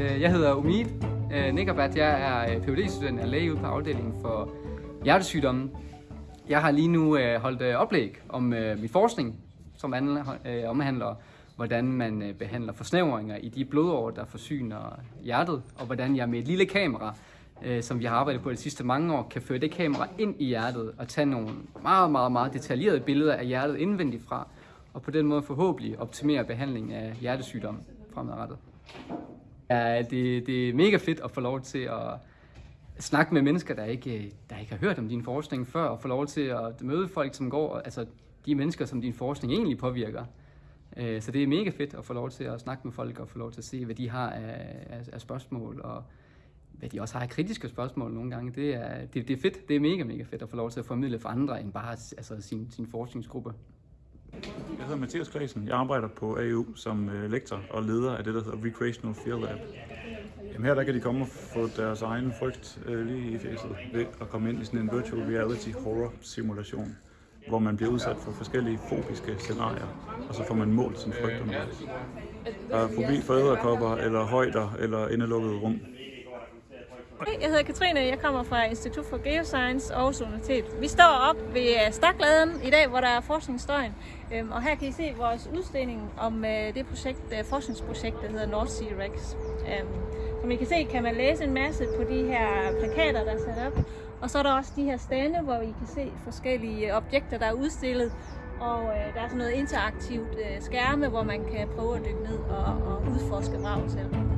Øh, jeg hedder Umid øh, Nikkerbat. Jeg er øh, Ph.D.-student af læge ude på afdelingen for hjertesygdomme. Jeg har lige nu øh, holdt oplæg om min forskning, som handler, omhandler, hvordan man behandler forsnævringer i de blodårer, der forsyner hjertet, og hvordan jeg med et lille kamera, øh, som vi har arbejdet på de sidste mange år, kan føre det kamera ind i hjertet og tage nogle meget, meget, meget detaljerede billeder af hjertet indvendigt fra, og på den måde forhåbentlig optimere behandlingen af hjertesygdomme fremadrettet. Ja, det, det er mega fedt at få lov til at snakke med mennesker, der ikke, der ikke har hørt om din forskning før, og få lov til at møde folk, som går, altså de mennesker, som din forskning egentlig påvirker. Øh, så det er mega fedt at få lov til at snakke med folk og få lov til at se, hvad de har af, af, af spørgsmål, og hvad de også har af kritiske spørgsmål nogle gange. Det er, det, det er fedt. Det er mega, mega fedt at få lov til at formidle for andre end bare altså, sin, sin forskningsgruppe. Jeg hedder Mathias Klasen. Jeg arbejder på AU som øh, lektor og leder af det, der hedder Recreational Field Lab. Jamen her der kan de komme og få deres egen frygt øh, lige i fjeset ved at komme ind i sådan en virtual reality horror simulation, hvor man bliver udsat for forskellige fobiske scenarier, og så får man målt sin frygt undervejs. Der er fobi for æderkopper, eller højder, eller indelukkede rum. Hej, jeg hedder Katrine, jeg kommer fra Institut for Geoscience Aarhus Universitet. Vi står op ved øh, Stakladen i dag, hvor der er forskningsstøjen. Øhm, og her kan I se vores udstilling om øh, det projekt, øh, forskningsprojekt, der hedder North Sea Rex. Øhm, som I kan se, kan man læse en masse på de her plakater, der er sat op. Og så er der også de her stande, hvor I kan se forskellige objekter, der er udstillet. Og øh, der er sådan noget interaktivt øh, skærme, hvor man kan prøve at dykke ned og, og udforske vraget selv.